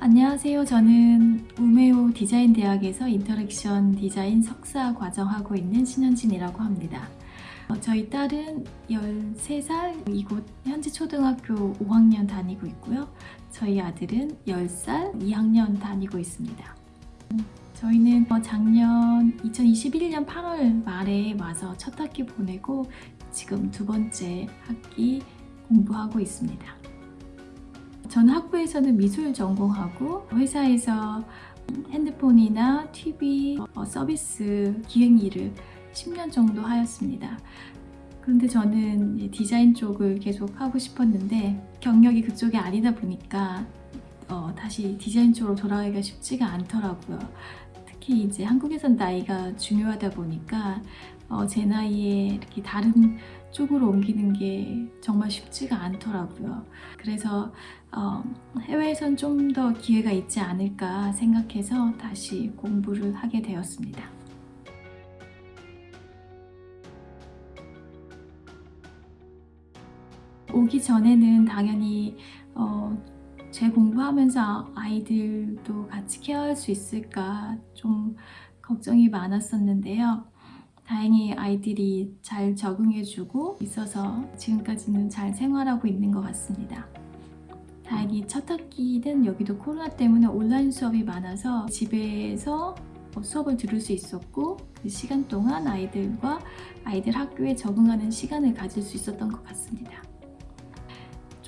안녕하세요. 저는 우메오 디자인 대학에서 interaction 디자인 석사 과정하고 있는 신현진이라고 합니다. 어, 저희 딸은 13살, 이곳 현지 초등학교 5학년 다니고 있고요. 저희 아들은 10살, 2학년 다니고 있습니다. 저희는 어, 작년 2021년 8월 말에 와서 첫 학기 보내고 지금 두 번째 학기 공부하고 있습니다. 저는 학부에서는 미술 전공하고 회사에서 핸드폰이나 TV 어, 서비스 기획 일을 10년 정도 하였습니다. 그런데 저는 디자인 쪽을 계속 하고 싶었는데 경력이 그쪽이 아니다 보니까 어, 다시 디자인 쪽으로 돌아가기가 쉽지가 않더라고요. 특히 이제 한국에선 나이가 중요하다 보니까 어, 제 나이에 이렇게 다른 쪽으로 옮기는 게 정말 쉽지가 않더라고요. 그래서 어, 해외에선 좀 더 기회가 있지 않을까 생각해서 다시 공부를 하게 되었습니다. 오기 전에는 당연히 어, 제 공부하면서 아이들도 같이 케어할 수 있을까 좀 걱정이 많았었는데요. 다행히 아이들이 잘 적응해주고 있어서 지금까지는 잘 생활하고 있는 것 같습니다. 다행히 첫 학기는 여기도 코로나 때문에 온라인 수업이 많아서 집에서 뭐 수업을 들을 수 있었고 그 시간 동안 아이들과 아이들 학교에 적응하는 시간을 가질 수 있었던 것 같습니다.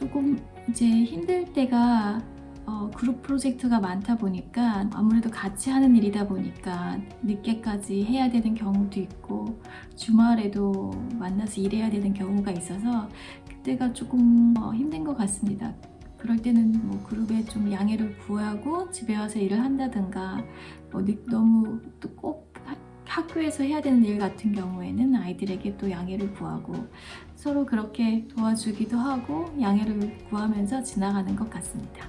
조금 이제 힘들 때가 어, 그룹 프로젝트가 많다 보니까 아무래도 같이 하는 일이다 보니까 늦게까지 해야 되는 경우도 있고 주말에도 만나서 일해야 되는 경우가 있어서 그때가 조금 어, 힘든 것 같습니다. 그럴 때는 뭐 그룹에 좀 양해를 구하고 집에 와서 일을 한다든가 뭐 너무 또 꼭 학교에서 해야 되는 일 같은 경우에는 아이들에게 또 양해를 구하고 서로 그렇게 도와주기도 하고 양해를 구하면서 지나가는 것 같습니다.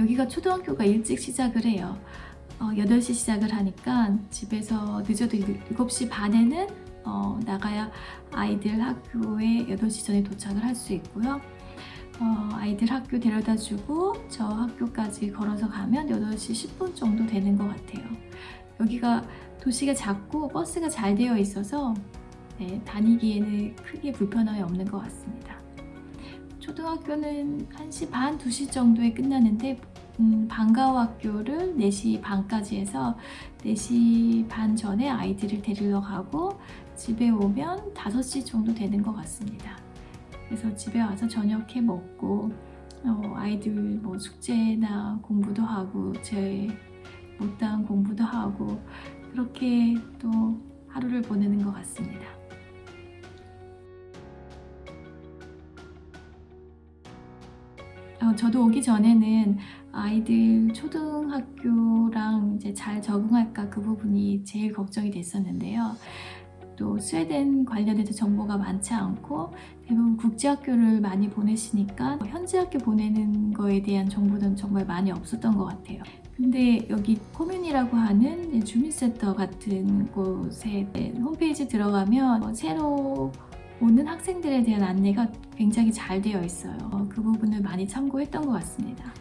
여기가 초등학교가 일찍 시작을 해요. 어, 8시 시작을 하니까 집에서 늦어도 7시 반에는 어, 나가야 아이들 학교에 8시 전에 도착을 할 수 있고요. 어, 아이들 학교 데려다 주고 저 학교까지 걸어서 가면 8시 10분 정도 되는 것 같아요. 여기가 도시가 작고 버스가 잘 되어 있어서 네, 다니기에는 크게 불편함이 없는 것 같습니다. 초등학교는 1시 반, 2시 정도에 끝나는데 음, 방과후 학교를 4시 반까지 해서 4시 반 전에 아이들을 데리러 가고 집에 오면 5시 정도 되는 것 같습니다. 그래서 집에 와서 저녁 해 먹고 어, 아이들 뭐 숙제나 공부도 하고 제 못다한 공부도 하고 그렇게 또 하루를 보내는 것 같습니다. 어, 저도 오기 전에는 아이들 초등학교랑 이제 잘 적응할까 그 부분이 제일 걱정이 됐었는데요. 또 스웨덴 관련해서 정보가 많지 않고 대부분 국제학교를 많이 보내시니까 현지 학교 보내는 거에 대한 정보는 정말 많이 없었던 것 같아요. 근데 여기 코뮌이라고 하는 주민센터 같은 곳에 홈페이지 들어가면 새로 오는 학생들에 대한 안내가 굉장히 잘 되어 있어요. 그 부분을 많이 참고했던 것 같습니다.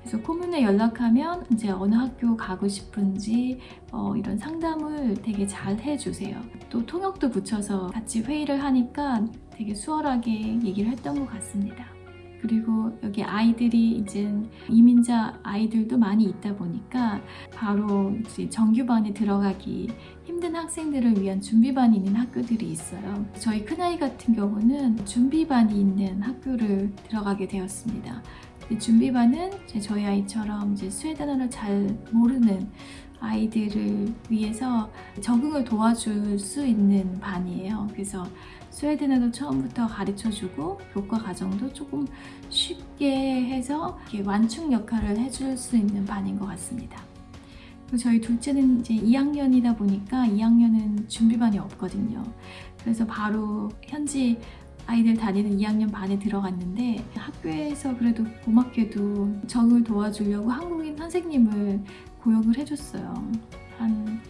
그래서 코문에 연락하면 이제 어느 학교 가고 싶은지 어, 이런 상담을 되게 잘 해주세요. 또 통역도 붙여서 같이 회의를 하니까 되게 수월하게 얘기를 했던 것 같습니다. 그리고 여기 아이들이 이제 이민자 아이들도 많이 있다 보니까 바로 정규반에 들어가기 힘든 학생들을 위한 준비반이 있는 학교들이 있어요. 저희 큰아이 같은 경우는 준비반이 있는 학교를 들어가게 되었습니다. 준비반은 저희 아이처럼 이제 스웨덴어를 잘 모르는 아이들을 위해서 적응을 도와줄 수 있는 반이에요. 그래서 스웨덴어도 처음부터 가르쳐주고 교과 과정도 조금 쉽게 해서 완충 역할을 해줄 수 있는 반인 것 같습니다. 저희 둘째는 이제 2학년이다 보니까 2학년은 준비반이 없거든요. 그래서 바로 현지 아이들 다니는 2학년 반에 들어갔는데 학교에서 그래도 고맙게도 적응을 도와주려고 한국인 선생님을 고용을 해줬어요. 한,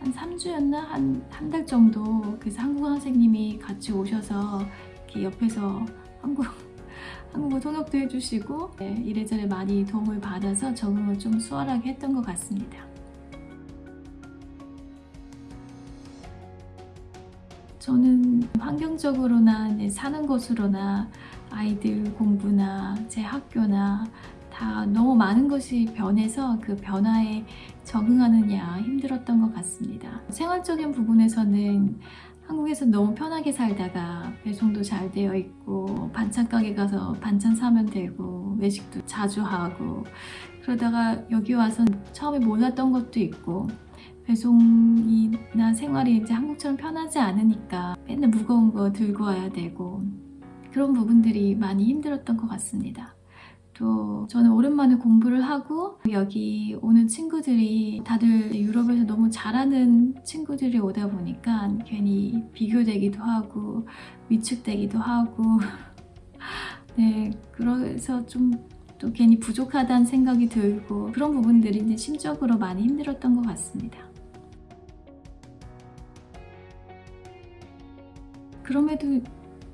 한 3주였나? 한 한 달 정도 그래서 한국어 선생님이 같이 오셔서 이렇게 옆에서 한국, 한국어 통역도 해주시고 네, 이래저래 많이 도움을 받아서 적응을 좀 수월하게 했던 것 같습니다. 저는 환경적으로나 이제 사는 곳으로나 아이들 공부나 제 학교나 다 너무 많은 것이 변해서 그 변화에 적응하느냐 힘들었던 것 같습니다. 생활적인 부분에서는 한국에서 너무 편하게 살다가 배송도 잘 되어 있고 반찬 가게 가서 반찬 사면 되고 외식도 자주 하고 그러다가 여기 와서 처음에 몰랐던 것도 있고 배송이나 생활이 이제 한국처럼 편하지 않으니까 맨날 무거운 거 들고 와야 되고 그런 부분들이 많이 힘들었던 것 같습니다. 또 저는 오랜만에 공부를 하고 여기 오는 친구들이 다들 유럽에서 너무 잘하는 친구들이 오다 보니까 괜히 비교되기도 하고 위축되기도 하고 네 그래서 좀 또 괜히 부족하다는 생각이 들고 그런 부분들이 이제 심적으로 많이 힘들었던 것 같습니다. 그럼에도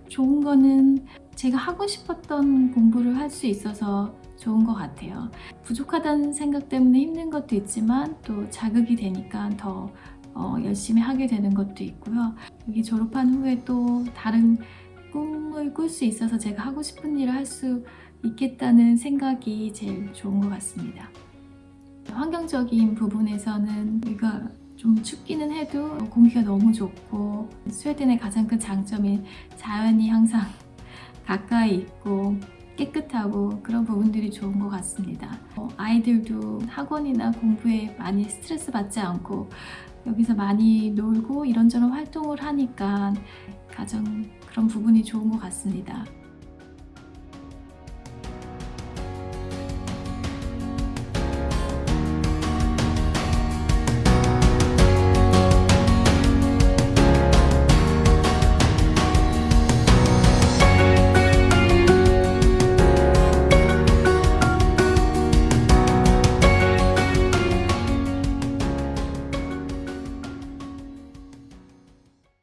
좋은 거는 제가 하고 싶었던 공부를 할 수 있어서 좋은 것 같아요. 부족하다는 생각 때문에 힘든 것도 있지만 또 자극이 되니까 더 어, 열심히 하게 되는 것도 있고요. 여기 졸업한 후에 또 다른 꿈을 꿀 수 있어서 제가 하고 싶은 일을 할 수 있겠다는 생각이 제일 좋은 것 같습니다. 환경적인 부분에서는 여기가 좀 춥기는 해도 공기가 너무 좋고 스웨덴의 가장 큰 장점인 자연이 항상 가까이 있고 깨끗하고 그런 부분들이 좋은 것 같습니다. 어, 아이들도 학원이나 공부에 많이 스트레스 받지 않고 여기서 많이 놀고 이런저런 활동을 하니까 가장 그런 부분이 좋은 것 같습니다.